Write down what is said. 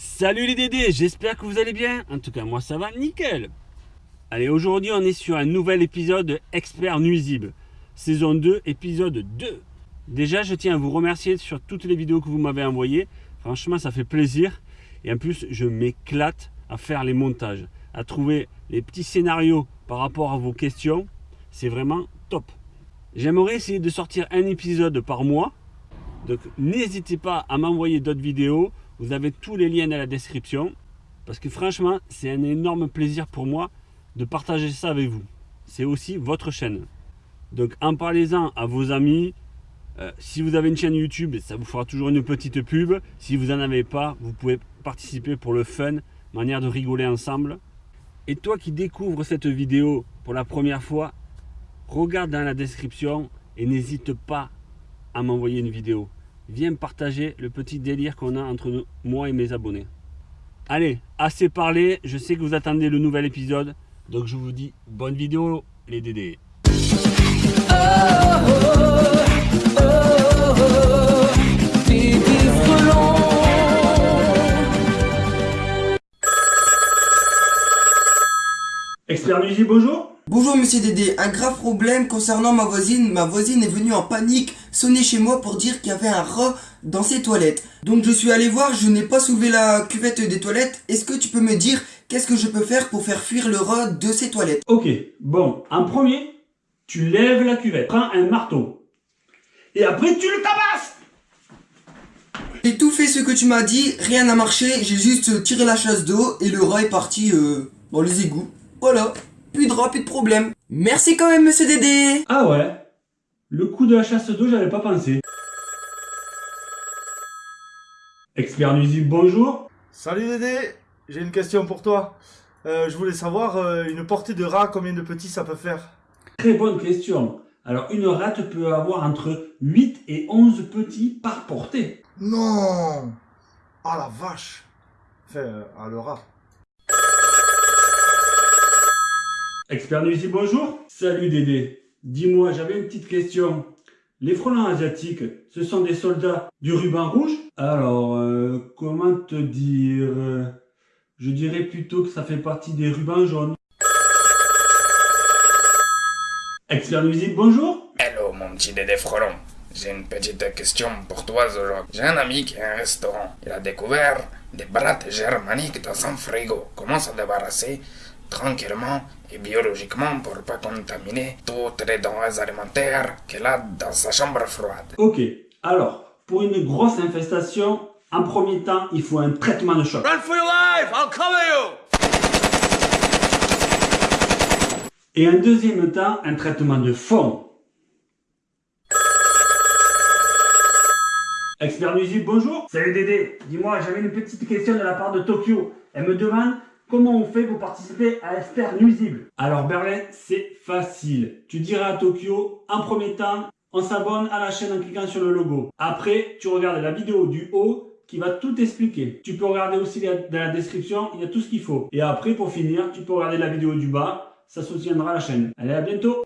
Salut les Dédés, j'espère que vous allez bien. En tout cas, moi ça va nickel. Allez, aujourd'hui on est sur un nouvel épisode de Expert Nuisible, saison 2, épisode 2. Déjà, je tiens à vous remercier sur toutes les vidéos que vous m'avez envoyées. Franchement, ça fait plaisir. Et en plus, je m'éclate à faire les montages, à trouver les petits scénarios par rapport à vos questions. C'est vraiment top. J'aimerais essayer de sortir un épisode par mois. Donc n'hésitez pas à m'envoyer d'autres vidéos. Vous avez tous les liens dans la description. Parce que franchement, c'est un énorme plaisir pour moi de partager ça avec vous. C'est aussi votre chaîne. Donc en parlez-en à vos amis. Euh, si vous avez une chaîne YouTube, ça vous fera toujours une petite pub. Si vous n'en avez pas, vous pouvez participer pour le fun, manière de rigoler ensemble. Et toi qui découvres cette vidéo pour la première fois, regarde dans la description et n'hésite pas à m'envoyer une vidéo. Viens partager le petit délire qu'on a entre moi et mes abonnés. Allez, assez parlé, je sais que vous attendez le nouvel épisode, donc je vous dis bonne vidéo les dédés. Expert Musique, bonjour Bonjour monsieur Dédé, un grave problème concernant ma voisine. Ma voisine est venue en panique sonner chez moi pour dire qu'il y avait un rat dans ses toilettes. Donc je suis allé voir, je n'ai pas soulevé la cuvette des toilettes. Est-ce que tu peux me dire qu'est-ce que je peux faire pour faire fuir le rat de ses toilettes? Ok, bon, en premier, tu lèves la cuvette, prends un marteau, et après tu le tabasses J'ai tout fait ce que tu m'as dit, rien n'a marché, j'ai juste tiré la chasse d'eau et le rat est parti euh, dans les égouts. Voilà, plus de rat, plus de problème. Merci quand même monsieur Dédé Ah ouais Le coup de la chasse d'eau, j'avais pas pensé. Expert nuisible, bonjour. Salut Dédé, j'ai une question pour toi. Euh, je voulais savoir, euh, une portée de rat, combien de petits ça peut faire? Très bonne question. Alors, une rate peut avoir entre 8 et 11 petits par portée. Non Ah la vache Enfin, euh, ah le rat. Expert nuisible, bonjour. Salut Dédé. Dis-moi, j'avais une petite question. Les frelons asiatiques, ce sont des soldats du ruban rouge? Alors, euh, comment te dire? Je dirais plutôt que ça fait partie des rubans jaunes. Expert nuisible, bonjour. Hello mon petit Dédé Frelon. J'ai une petite question pour toi aujourd'hui. J'ai un ami qui a un restaurant. Il a découvert des brattes germaniques dans son frigo. Comment s'en débarrasser? Tranquillement et biologiquement pour pas contaminer toutes les denrées alimentaires qu'il a dans sa chambre froide. Ok, alors, pour une grosse infestation, en premier temps, il faut un traitement de choc. Run for your life! I'll cover you! Et en deuxième temps, un traitement de fond. Expert nuisible, bonjour. Salut Dédé. Dis-moi, j'avais une petite question de la part de Tokyo. Elle me demande comment on fait pour participer à Expert nuisible? Alors Berlin, c'est facile. Tu diras à Tokyo, en premier temps, on s'abonne à la chaîne en cliquant sur le logo. Après, tu regardes la vidéo du haut qui va tout expliquer. Tu peux regarder aussi dans la description, il y a tout ce qu'il faut. Et après, pour finir, tu peux regarder la vidéo du bas, ça soutiendra la chaîne. Allez, à bientôt